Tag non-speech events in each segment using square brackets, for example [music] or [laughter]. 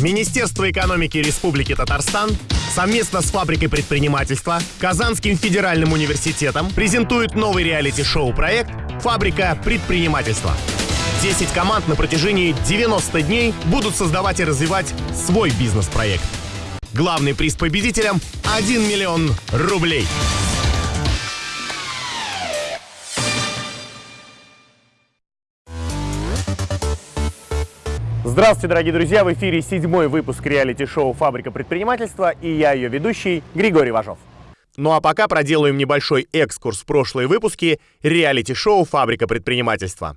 Министерство экономики Республики Татарстан совместно с фабрикой предпринимательства Казанским федеральным университетом презентует новый реалити-шоу проект «Фабрика предпринимательства». 10 команд на протяжении 90 дней будут создавать и развивать свой бизнес-проект. Главный приз победителям – 1 миллион рублей. Здравствуйте, дорогие друзья! В эфире седьмой выпуск реалити-шоу «Фабрика предпринимательства» и я, ее ведущий, Григорий Важов. Ну а пока проделаем небольшой экскурс в прошлые выпуски реалити-шоу «Фабрика предпринимательства».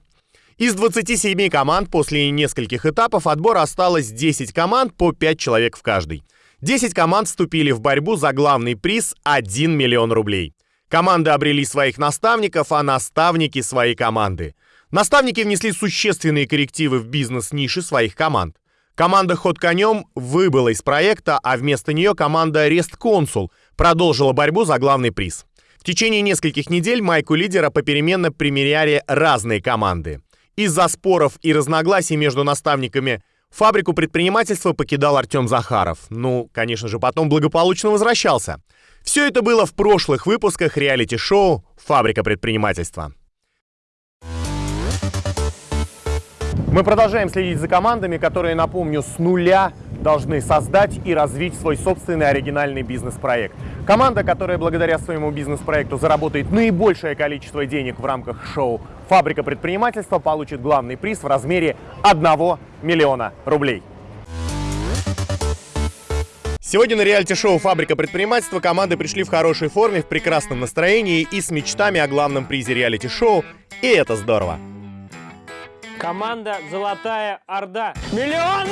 Из 27 команд после нескольких этапов отбора осталось 10 команд по 5 человек в каждой. 10 команд вступили в борьбу за главный приз 1 миллион рублей. Команды обрели своих наставников, а наставники свои команды. Наставники внесли существенные коррективы в бизнес-ниши своих команд. Команда «Ход конем» выбыла из проекта, а вместо нее команда «Рест Консул» продолжила борьбу за главный приз. В течение нескольких недель майку лидера попеременно примеряли разные команды. Из-за споров и разногласий между наставниками фабрику предпринимательства покидал Артем Захаров. Ну, конечно же, потом благополучно возвращался. Все это было в прошлых выпусках реалити-шоу «Фабрика предпринимательства». Мы продолжаем следить за командами, которые, напомню, с нуля должны создать и развить свой собственный оригинальный бизнес-проект. Команда, которая благодаря своему бизнес-проекту заработает наибольшее количество денег в рамках шоу «Фабрика предпринимательства», получит главный приз в размере 1 миллиона рублей. Сегодня на реалити-шоу «Фабрика предпринимательства» команды пришли в хорошей форме, в прекрасном настроении и с мечтами о главном призе реалити-шоу. И это здорово! Команда «Золотая Орда». Миллион!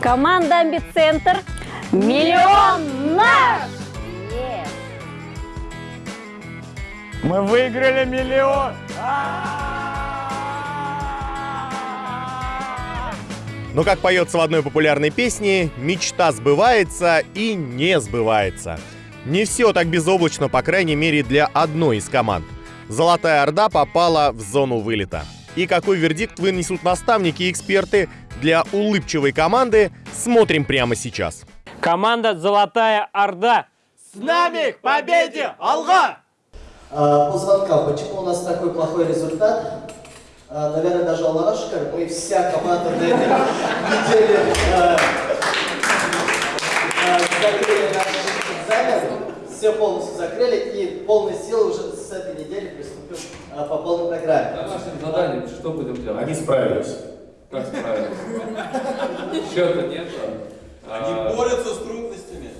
Команда «Амбицентр». Миллион наш! Мы выиграли миллион! Но, как поется в одной популярной песне, мечта сбывается и не сбывается. Не все так безоблачно, по крайней мере, для одной из команд. Золотая Орда попала в зону вылета. И какой вердикт вынесут наставники и эксперты для улыбчивой команды, смотрим прямо сейчас. Команда «Золотая Орда». С нами к победе! Алга! А, по звонкам, почему у нас такой плохой результат? А, наверное, даже Аллаха шикарный. Мы вся команда на этой неделе а, а, закрыли наш экзамен, все полностью закрыли и полной силы уже с этой недели приступим а, по полной программе. Домашним заданием что будем делать? Они справились. Как справились? Счета нет. Они борются с трудностями.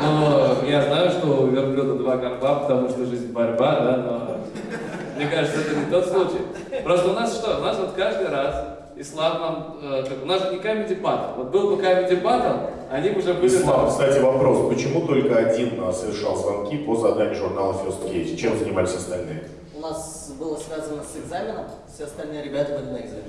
Ну, я знаю, что у верблюда два горба, потому что жизнь борьба, да, но мне кажется, это не тот случай. Просто у нас что? У нас вот каждый раз Ислам нам, э, как, у нас же не comedy battle. Вот был бы comedy battle, они бы уже были... Ислам, кстати, вопрос. Почему только один а, совершал звонки по заданию журнала First Case? Чем занимались остальные? У нас было связано с экзаменом, все остальные ребята были на экзамене.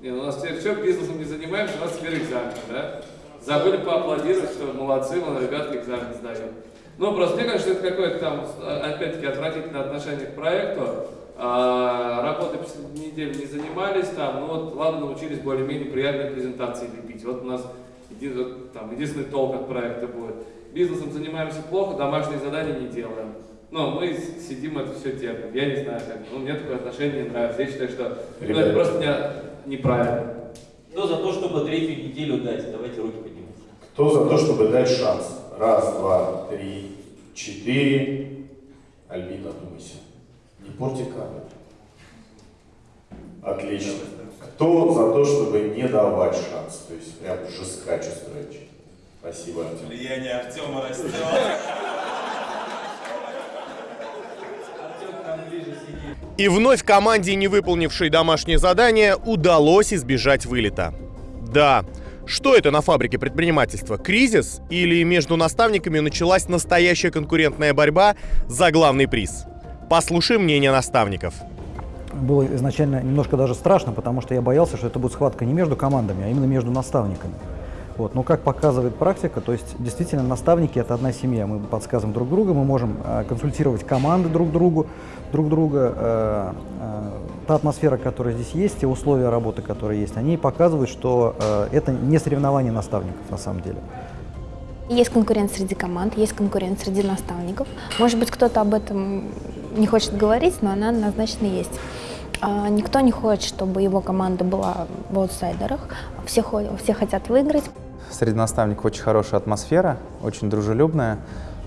Не, ну у нас теперь что, бизнесом не занимаемся, у нас теперь экзамен, да? Забыли поаплодировать, что молодцы, вон, ребятки экзамен сдают. Ну, просто мне кажется, это какое-то там, опять-таки, отвратительное отношение к проекту. А, работой неделю не занимались, там, ну вот, ладно, научились более-менее приятные презентации лепить. Вот у нас един, там, единственный толк от проекта будет. Бизнесом занимаемся плохо, домашние задания не делаем. Но мы сидим это все терпим. Я не знаю, как. Ну, мне такое отношение не нравится. Я считаю, что ну, это просто не, неправильно. Кто за то, чтобы третью неделю дать? Давайте руки поднимем. Кто за то, чтобы дать шанс? Раз, два, три, четыре. Альбина, думайся. Не порти кадры. Отлично. Кто за то, чтобы не давать шанс? То есть прям жесткач устроить. Спасибо, Артем. Влияние Артема растет. [laughs] И вновь команде, не выполнившей домашнее задание, удалось избежать вылета. Да, что это на фабрике предпринимательства? Кризис? Или между наставниками началась настоящая конкурентная борьба за главный приз? Послушай мнение наставников. Было изначально немножко даже страшно, потому что я боялся, что это будет схватка не между командами, а именно между наставниками. Вот. Но как показывает практика, то есть действительно наставники это одна семья. Мы подсказываем друг друга, мы можем э, консультировать команды друг другу, друг друга. Э, э, та атмосфера, которая здесь есть, те условия работы, которые есть, они показывают, что э, это не соревнование наставников на самом деле. Есть конкуренция среди команд, есть конкуренция среди наставников. Может быть, кто-то об этом не хочет говорить, но она однозначно есть. А, никто не хочет, чтобы его команда была в аутсайдерах. Все, все хотят выиграть. Среди наставников очень хорошая атмосфера, очень дружелюбная.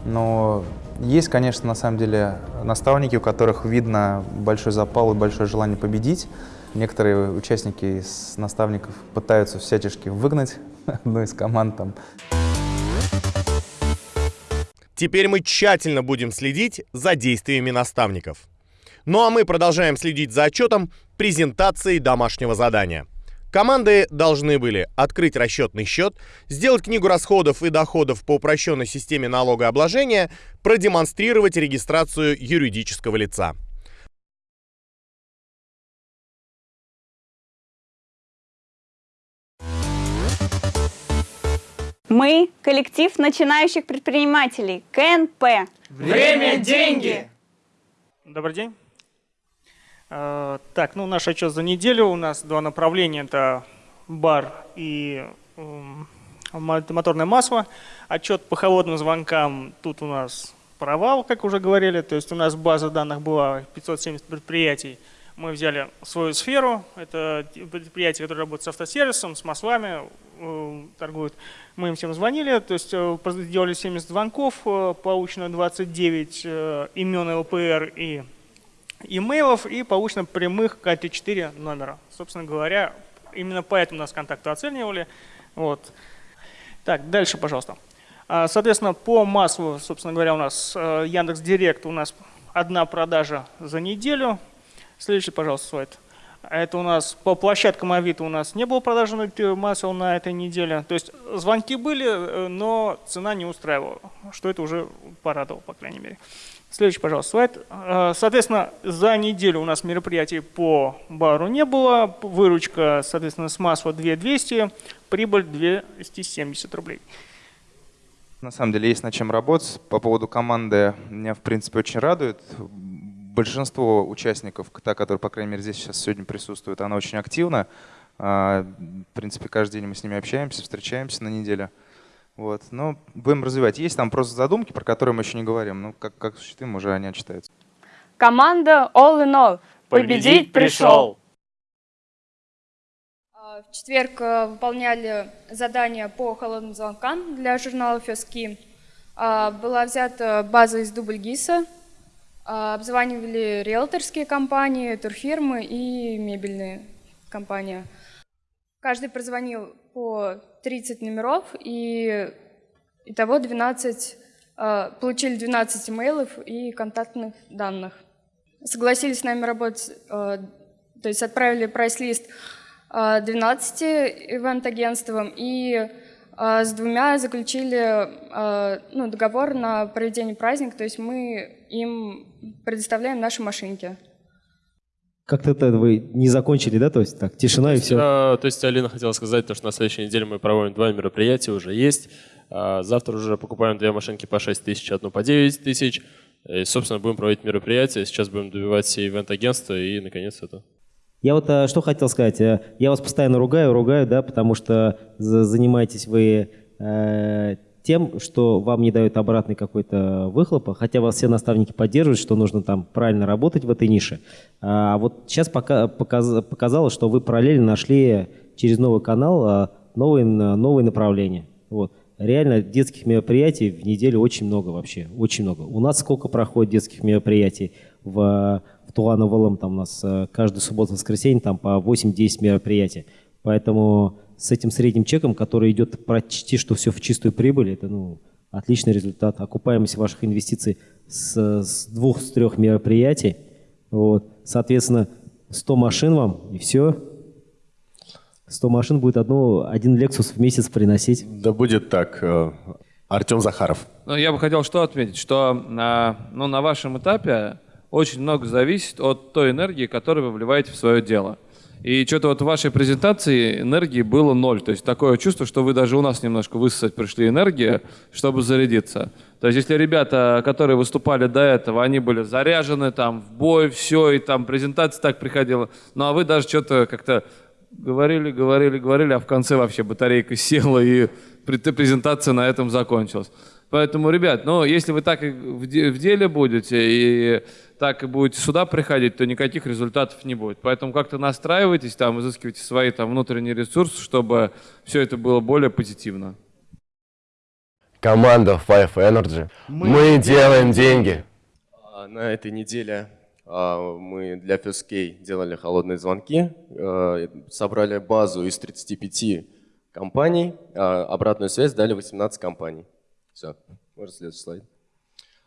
Но есть, конечно, на самом деле наставники, у которых видно большой запал и большое желание победить. Некоторые участники из наставников пытаются всячески выгнать [laughs] одну из команд. Там. Теперь мы тщательно будем следить за действиями наставников. Ну а мы продолжаем следить за отчетом презентации домашнего задания. Команды должны были открыть расчетный счет, сделать книгу расходов и доходов по упрощенной системе налогообложения, продемонстрировать регистрацию юридического лица. Мы – коллектив начинающих предпринимателей, КНП. Время – деньги! Добрый день. Э, так, ну наш отчет за неделю. У нас два направления. Это бар и моторное масло. Отчет по холодным звонкам. Тут у нас провал, как уже говорили. То есть у нас база данных была 570 предприятий. Мы взяли свою сферу. Это предприятия, которые работают с автосервисом, с маслами, э, торгуют. Мы им всем звонили, то есть э, сделали 70 звонков, получено 29 имен ЛПР и имейлов и получено прямых КТ4 номера. Собственно говоря, именно поэтому нас контакты оценивали. Вот. Так, дальше, пожалуйста. А, соответственно, по маслу, собственно говоря, у нас э, Яндекс Директ у нас одна продажа за неделю. Следующий, пожалуйста, слайд. Это у нас по площадкам Авито у нас не было продажи масел на этой неделе. То есть звонки были, э, но цена не устраивала, что это уже порадовало, по крайней мере. Следующий, пожалуйста, слайд. Э, соответственно, за неделю у нас мероприятий по бару не было. Выручка, соответственно, с масла 2200, прибыль 270 рублей. На самом деле есть над чем работать. По поводу команды меня, в принципе, очень радует. Большинство участников, та, которые, по крайней мере, здесь сейчас сегодня присутствуют, она очень активна. А, в принципе, каждый день мы с ними общаемся, встречаемся на неделе. Вот. Но будем развивать. Есть там просто задумки, про которые мы еще не говорим. Ну, как, как осуществим, уже они отчитаются. Команда All in All. Победить пришел. А, в четверг э, выполняли задание по холодным звонкам для журнала Фески. А, была взята база из Дубльгиса. А, обзванивали риэлторские компании, турфирмы и мебельные компании. Каждый прозвонил по 30 номеров и итого 12, а, получили 12 имейлов и контактных данных. Согласились с нами работать, а, то есть отправили прайс-лист 12 ивент-агентствам и с двумя заключили ну, договор на проведение праздника, то есть мы им предоставляем наши машинки. Как-то это вы не закончили, да? То есть так, тишина и все. А, то есть Алина хотела сказать, то, что на следующей неделе мы проводим два мероприятия, уже есть. А завтра уже покупаем две машинки по 6 тысяч, одну по 9 тысяч. И, собственно, будем проводить мероприятия. Сейчас будем добивать все ивент-агентства и, наконец, это. Я вот а, что хотел сказать. Э, я вас постоянно ругаю, ругаю, да, потому что занимаетесь вы э, тем, что вам не дают обратный какой-то выхлопа, хотя вас все наставники поддерживают, что нужно там правильно работать в этой нише. А вот сейчас пока, показ, показалось, что вы параллельно нашли через новый канал новые, новые направления. Вот. Реально детских мероприятий в неделю очень много вообще, очень много. У нас сколько проходит детских мероприятий в, в Тулановолом, там у нас э, каждую субботу-воскресенье там по 8-10 мероприятий. Поэтому с этим средним чеком, который идет почти что все в чистую прибыль, это ну, отличный результат. Окупаемость ваших инвестиций с, с двух, с трех мероприятий. Вот. Соответственно, 100 машин вам, и все. 100 машин будет одну, один Lexus в месяц приносить. Да будет так. Э, Артем Захаров. Ну, я бы хотел что отметить, что на, ну, на вашем этапе очень много зависит от той энергии, которую вы вливаете в свое дело. И что-то вот в вашей презентации энергии было ноль. То есть такое чувство, что вы даже у нас немножко высосать пришли энергия, чтобы зарядиться. То есть если ребята, которые выступали до этого, они были заряжены там в бой, все, и там презентация так приходила. Ну а вы даже что-то как-то говорили, говорили, говорили, а в конце вообще батарейка [laughs] села, и презентация на этом закончилась. Поэтому, ребят, ну, если вы так в деле будете и так и будете сюда приходить, то никаких результатов не будет. Поэтому как-то настраивайтесь, там, изыскивайте свои там внутренние ресурсы, чтобы все это было более позитивно. Команда Five Energy. Мы, мы делаем деньги. А, на этой неделе а, мы для FSK делали холодные звонки, а, собрали базу из 35 компаний, обратную связь дали 18 компаний. Все, можно следующий слайд.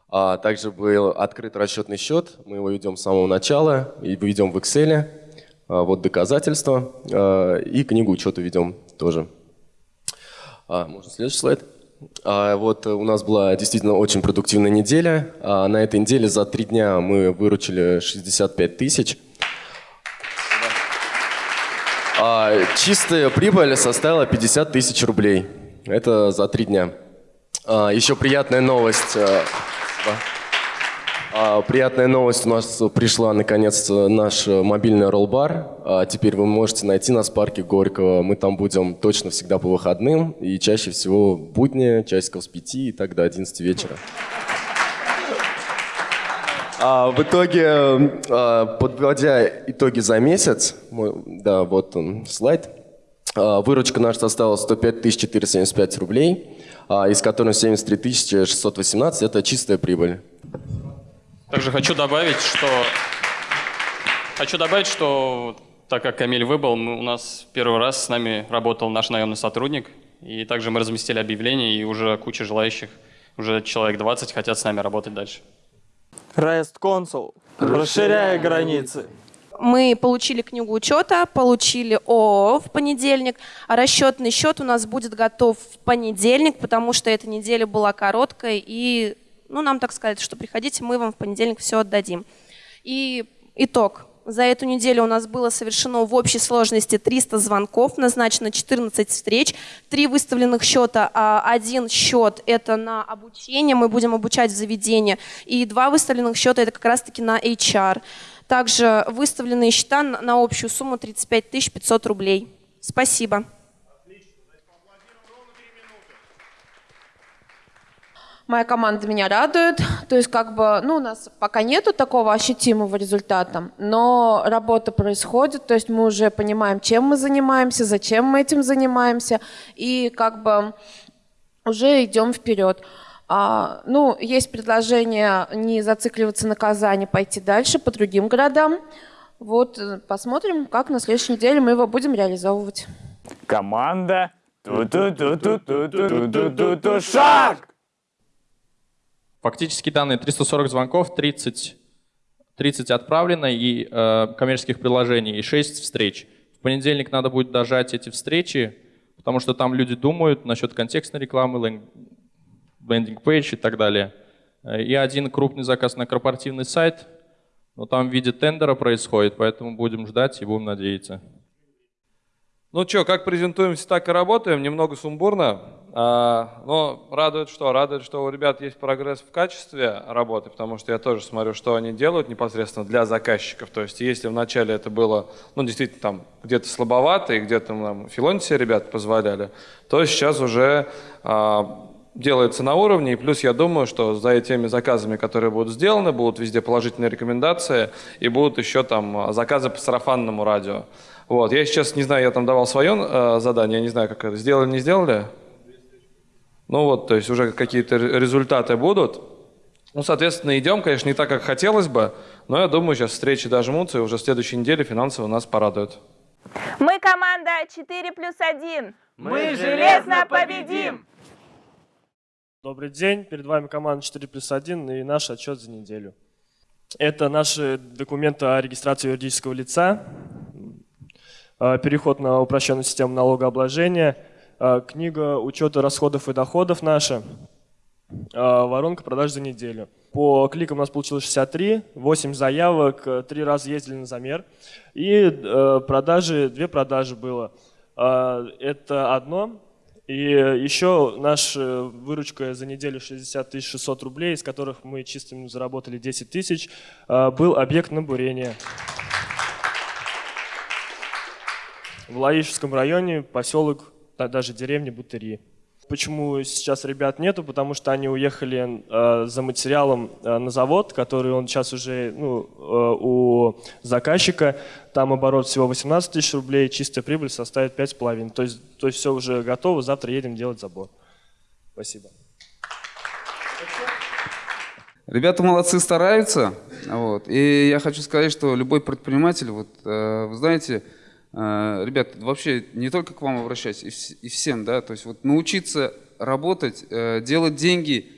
А также был открыт расчетный счет, мы его ведем с самого начала и ведем в Excel. А, вот доказательства а, и книгу учета ведем тоже. А, можно следующий слайд. А, вот у нас была действительно очень продуктивная неделя. А, на этой неделе за три дня мы выручили 65 тысяч. А, чистая прибыль составила 50 тысяч рублей. Это за три дня. А, еще приятная новость. А, а, приятная новость, у нас пришла наконец наш мобильный роллбар. А, теперь вы можете найти нас в парке Горького. Мы там будем точно всегда по выходным и чаще всего будни, часиков с 5 и так до 11 вечера. А, в итоге, подводя итоги за месяц, да, вот он слайд, выручка наша составила 105 475 рублей. А, из которых 73 618 – это чистая прибыль. Также хочу добавить, что хочу добавить, что так как Камиль выбыл, мы, у нас первый раз с нами работал наш наемный сотрудник, и также мы разместили объявление, и уже куча желающих, уже человек 20 хотят с нами работать дальше. REST Console, расширяя границы мы получили книгу учета, получили ООО в понедельник, а расчетный счет у нас будет готов в понедельник, потому что эта неделя была короткой, и ну, нам так сказали, что приходите, мы вам в понедельник все отдадим. И итог. За эту неделю у нас было совершено в общей сложности 300 звонков, назначено 14 встреч, три выставленных счета, а один счет это на обучение, мы будем обучать в заведении, и два выставленных счета это как раз-таки на HR. Также выставленные счета на общую сумму 35 500 рублей. Спасибо. Моя команда меня радует, то есть как бы, ну, у нас пока нету такого ощутимого результата, но работа происходит, то есть мы уже понимаем, чем мы занимаемся, зачем мы этим занимаемся, и как бы уже идем вперед. А, ну, есть предложение не зацикливаться на Казани, пойти дальше по другим городам. Вот э, посмотрим, как на следующей неделе мы его будем реализовывать. Команда шаг! Фактически данные 340 звонков, 30, 30 отправлено и э, коммерческих приложений и 6 встреч. В понедельник надо будет дожать эти встречи, потому что там люди думают насчет контекстной рекламы, landing page и так далее. Э, и один крупный заказ на корпоративный сайт, но там в виде тендера происходит, поэтому будем ждать и будем надеяться. Ну что, как презентуемся, так и работаем, немного сумбурно, а, но радует что? Радует, что у ребят есть прогресс в качестве работы, потому что я тоже смотрю, что они делают непосредственно для заказчиков. То есть если вначале это было, ну действительно там где-то слабовато и где-то нам филонти ребят позволяли, то сейчас уже а, делается на уровне, и плюс я думаю, что за этими заказами, которые будут сделаны, будут везде положительные рекомендации, и будут еще там а, заказы по сарафанному радио. Вот. Я сейчас не знаю, я там давал свое э, задание, я не знаю, как это, сделали, не сделали? Ну вот, то есть уже какие-то результаты будут. Ну, соответственно, идем, конечно, не так, как хотелось бы, но я думаю, сейчас встречи дожмутся, и уже в следующей неделе финансово нас порадуют. Мы команда 4 плюс 1. Мы железно победим! Добрый день, перед вами команда 4 плюс 1 и наш отчет за неделю. Это наши документы о регистрации юридического лица, э, переход на упрощенную систему налогообложения, э, книга учета расходов и доходов наша, Воронка продаж за неделю. По кликам у нас получилось 63, 8 заявок, 3 раза ездили на замер. И продажи, две продажи было. Это одно. И еще наша выручка за неделю 60 600 рублей, из которых мы чистыми заработали 10 тысяч, был объект на бурение. В Лаишевском районе поселок, даже деревня Бутыри. Почему сейчас ребят нету? Потому что они уехали э, за материалом э, на завод, который он сейчас уже ну, э, у заказчика. Там оборот всего 18 тысяч рублей, чистая прибыль составит 5,5. То есть, то есть все уже готово, завтра едем делать забор. Спасибо. Ребята молодцы, стараются. Вот. И я хочу сказать, что любой предприниматель, вот, э, вы знаете, ребят, вообще не только к вам обращаюсь, и всем, да, то есть вот научиться работать, э, делать деньги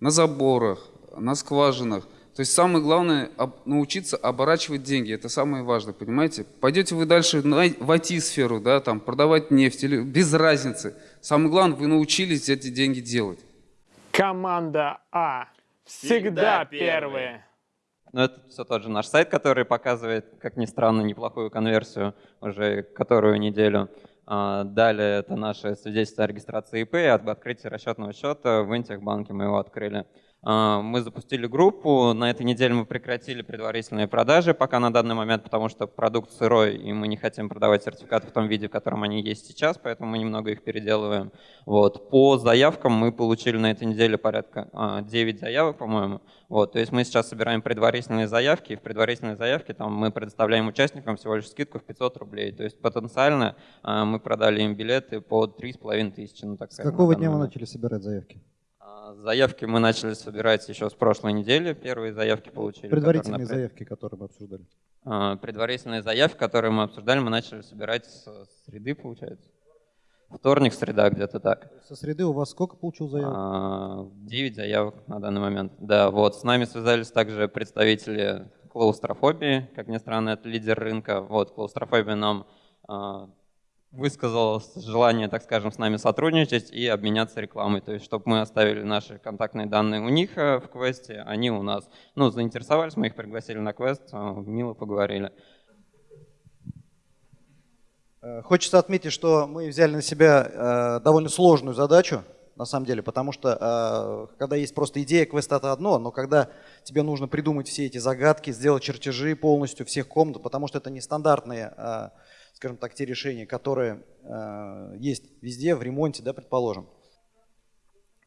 на заборах, на скважинах. То есть самое главное научиться оборачивать деньги, это самое важное, понимаете? Пойдете вы дальше в IT-сферу, да, там, продавать нефть, или без разницы. Самое главное, вы научились эти деньги делать. Команда А всегда, всегда первые. Но это все тот же наш сайт, который показывает, как ни странно, неплохую конверсию уже которую неделю. А, далее это наше свидетельство о регистрации ИП, об открытии расчетного счета в Интехбанке мы его открыли. А, мы запустили группу, на этой неделе мы прекратили предварительные продажи пока на данный момент, потому что продукт сырой, и мы не хотим продавать сертификаты в том виде, в котором они есть сейчас, поэтому мы немного их переделываем. Вот. По заявкам мы получили на этой неделе порядка 9 а, заявок, по-моему. Вот. То есть мы сейчас собираем предварительные заявки, и в предварительной заявке там, мы предоставляем участникам всего лишь скидку в 500 рублей. То есть потенциально а, мы продали им билеты по 3,5 тысячи. Ну, так С какого дня вы начали собирать заявки? Заявки мы начали собирать еще с прошлой недели. Первые заявки получили. Предварительные которые заявки, которые мы обсуждали. А, предварительные заявки, которые мы обсуждали, мы начали собирать с среды, получается. Вторник, среда, где-то так. Со среды у вас сколько получил заявок? А, девять заявок на данный момент. Да, вот. С нами связались также представители клаустрофобии. Как ни странно, это лидер рынка. Вот, клаустрофобия нам а, высказал желание, так скажем, с нами сотрудничать и обменяться рекламой. То есть, чтобы мы оставили наши контактные данные у них э, в квесте, они у нас. Ну, заинтересовались, мы их пригласили на квест, э, мило поговорили. Э, хочется отметить, что мы взяли на себя довольно сложную задачу, на самом деле, потому что когда есть просто идея, квест это одно, но когда тебе нужно придумать все эти загадки, сделать чертежи полностью всех комнат, потому что это нестандартные скажем так, те решения, которые э, есть везде, в ремонте, да, предположим.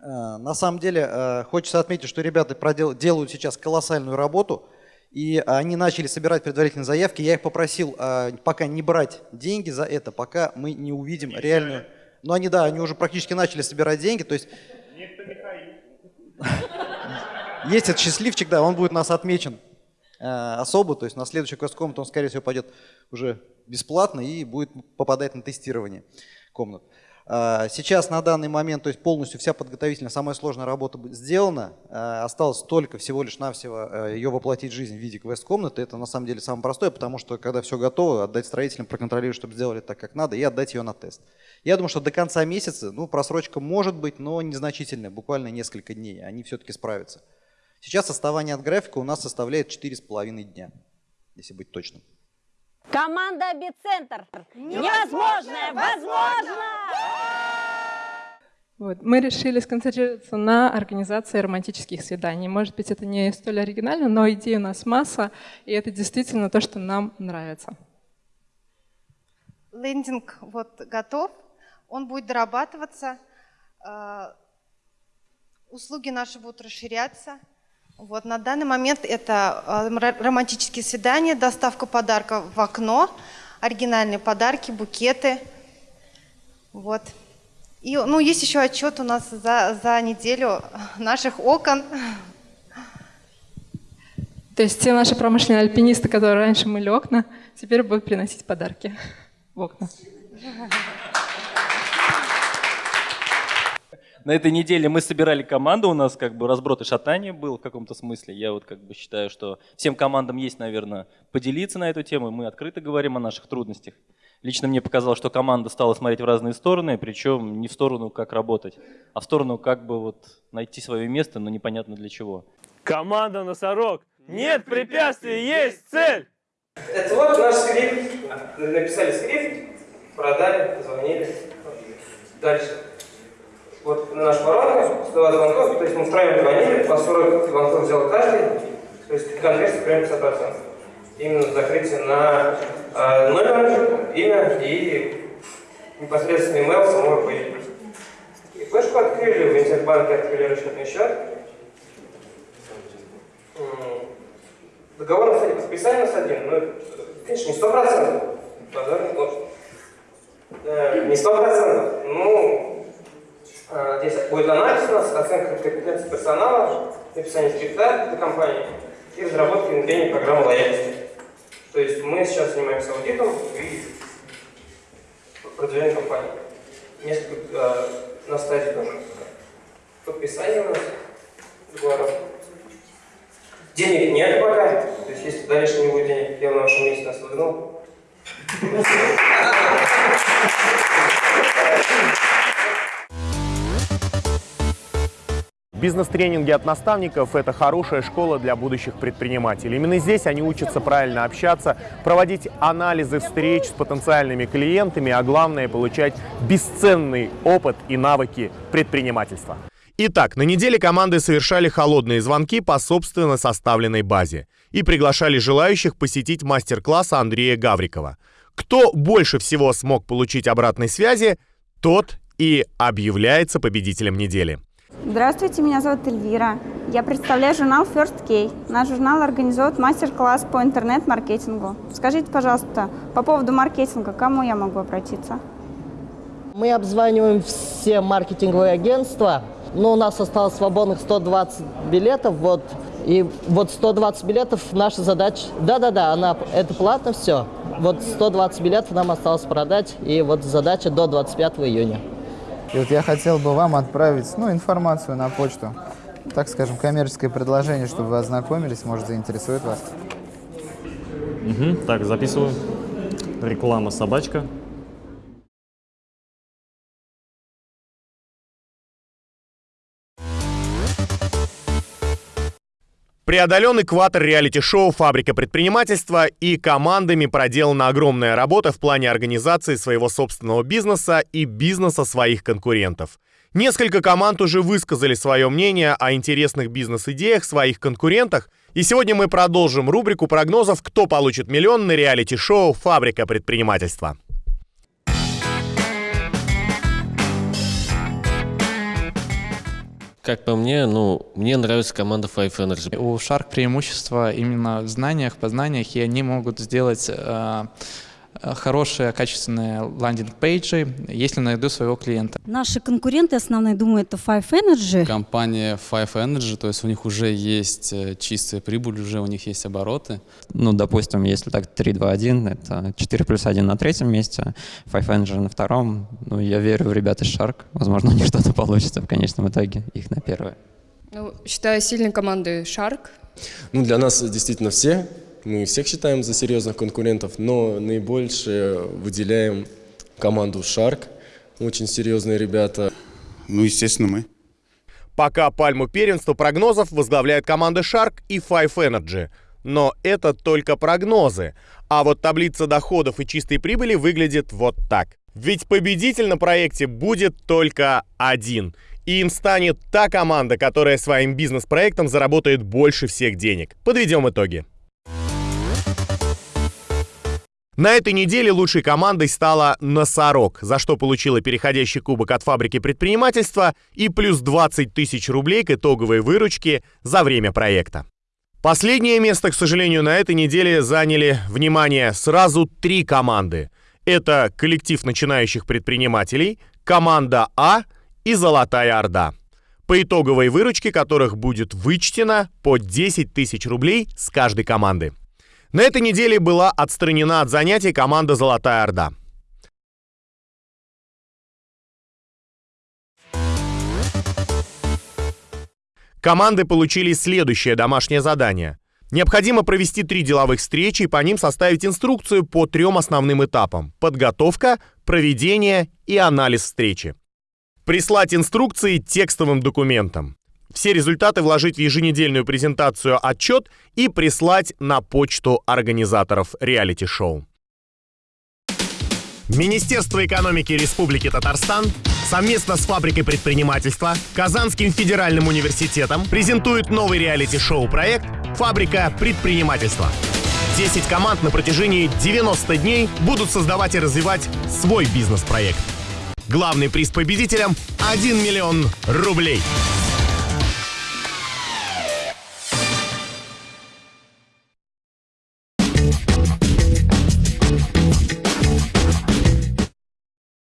Э, на самом деле, э, хочется отметить, что ребята продел, делают сейчас колоссальную работу, и они начали собирать предварительные заявки. Я их попросил э, пока не брать деньги за это, пока мы не увидим не реальную... Ну, они, да, они уже практически начали собирать деньги, то есть... [laughs] Есть этот счастливчик, да, он будет нас отмечен особо, то есть на следующий квест-комнату он, скорее всего, пойдет уже бесплатно и будет попадать на тестирование комнат. Э, сейчас на данный момент, то есть полностью вся подготовительная, самая сложная работа сделана. Э, осталось только всего лишь навсего ее воплотить в жизнь в виде квест-комнаты. Это на самом деле самое простое, потому что когда все готово, отдать строителям, проконтролировать, чтобы сделали так, как надо, и отдать ее на тест. Я думаю, что до конца месяца, ну, просрочка может быть, но незначительная, буквально несколько дней, они все-таки справятся. Сейчас отставание от графика у нас составляет 4,5 дня, если быть точным. Команда «Бицентр». Невозможное возможно! Вот. Мы решили сконцентрироваться на организации романтических свиданий. Может быть, это не столь оригинально, но идей у нас масса, и это действительно то, что нам нравится. Лендинг вот готов, он будет дорабатываться, э, услуги наши будут расширяться – вот на данный момент это э, романтические свидания, доставка подарка в окно, оригинальные подарки, букеты. Вот. И ну, есть еще отчет у нас за, за неделю наших окон. То есть все наши промышленные альпинисты, которые раньше мыли окна, теперь будут приносить подарки в окна. На этой неделе мы собирали команду, у нас как бы разброд и шатание был в каком-то смысле. Я вот как бы считаю, что всем командам есть, наверное, поделиться на эту тему. Мы открыто говорим о наших трудностях. Лично мне показалось, что команда стала смотреть в разные стороны, причем не в сторону, как работать, а в сторону, как бы вот найти свое место, но непонятно для чего. Команда «Носорог». Нет препятствий, есть цель! Это вот наш скрипт. Написали скрипт, продали, позвонили. Дальше. Вот наш воронка, 120 звонков, то есть мы втроем звонили, по 40 звонков взял каждый, то есть конверсия прям 50%. Именно закрытие на э, номер, имя и непосредственно email самого руководителя. И флешку открыли, в Интербанке открыли расчетный счет. Договор подписания у нас один, ну, конечно, не сто процентов. Не сто процентов. Ну, здесь будет анализ у нас, оценка компетенции персонала, написание скрипта для компании и разработка и внедрение программы лояльности. То есть мы сейчас занимаемся аудитом и продвижением компании. Несколько э, на стадии тоже. Подписание у нас договоров. Денег нет пока. То есть, если дальше не будет денег, я на вашем месте нас выгнал. Бизнес-тренинги от наставников – это хорошая школа для будущих предпринимателей. Именно здесь они учатся правильно общаться, проводить анализы встреч с потенциальными клиентами, а главное – получать бесценный опыт и навыки предпринимательства. Итак, на неделе команды совершали холодные звонки по собственно составленной базе и приглашали желающих посетить мастер-класс Андрея Гаврикова. Кто больше всего смог получить обратной связи, тот и объявляется победителем недели. Здравствуйте, меня зовут Эльвира. Я представляю журнал First K. Наш журнал организует мастер-класс по интернет-маркетингу. Скажите, пожалуйста, по поводу маркетинга, к кому я могу обратиться? Мы обзваниваем все маркетинговые агентства, но у нас осталось свободных 120 билетов, вот, и вот 120 билетов наша задача, да-да-да, она, это платно все, вот 120 билетов нам осталось продать, и вот задача до 25 июня. И вот я хотел бы вам отправить ну, информацию на почту, так скажем, коммерческое предложение, чтобы вы ознакомились, может, заинтересует вас. Угу, так, записываю. Реклама собачка. Преодолен экватор реалити-шоу «Фабрика предпринимательства» и командами проделана огромная работа в плане организации своего собственного бизнеса и бизнеса своих конкурентов. Несколько команд уже высказали свое мнение о интересных бизнес-идеях своих конкурентах, и сегодня мы продолжим рубрику прогнозов «Кто получит миллион» на реалити-шоу «Фабрика предпринимательства». Как по мне, ну, мне нравится команда Five Energy. У Shark преимущество именно в знаниях, познаниях, и они могут сделать э, хорошие, качественные landing page и, если найду своего клиента. Наши конкуренты основные, думаю, это Five Energy. Компания Five Energy, то есть у них уже есть э, чистая прибыль, уже у них есть обороты. Ну, допустим, если так 3, 2, 1, это 4 плюс 1 на третьем месте, Five Energy на втором. Ну, я верю в ребят из Shark. Возможно, [laughs] у них что-то получится в конечном итоге, их на первое. Ну, считаю сильной командой Shark. Ну, для нас действительно все мы всех считаем за серьезных конкурентов, но наибольше выделяем команду Shark. Очень серьезные ребята. Ну, естественно, мы. Пока пальму первенства прогнозов возглавляет команда Shark и Five Energy. Но это только прогнозы. А вот таблица доходов и чистой прибыли выглядит вот так. Ведь победитель на проекте будет только один. И им станет та команда, которая своим бизнес-проектом заработает больше всех денег. Подведем итоги. На этой неделе лучшей командой стала «Носорог», за что получила переходящий кубок от фабрики предпринимательства и плюс 20 тысяч рублей к итоговой выручке за время проекта. Последнее место, к сожалению, на этой неделе заняли, внимание, сразу три команды. Это коллектив начинающих предпринимателей, команда А и Золотая Орда. По итоговой выручке которых будет вычтено по 10 тысяч рублей с каждой команды. На этой неделе была отстранена от занятий команда «Золотая Орда». Команды получили следующее домашнее задание. Необходимо провести три деловых встречи и по ним составить инструкцию по трем основным этапам – подготовка, проведение и анализ встречи. Прислать инструкции текстовым документом. Все результаты вложить в еженедельную презентацию отчет и прислать на почту организаторов реалити-шоу. Министерство экономики Республики Татарстан совместно с фабрикой предпринимательства Казанским федеральным университетом презентует новый реалити-шоу проект «Фабрика предпринимательства». 10 команд на протяжении 90 дней будут создавать и развивать свой бизнес-проект. Главный приз победителям – 1 миллион рублей.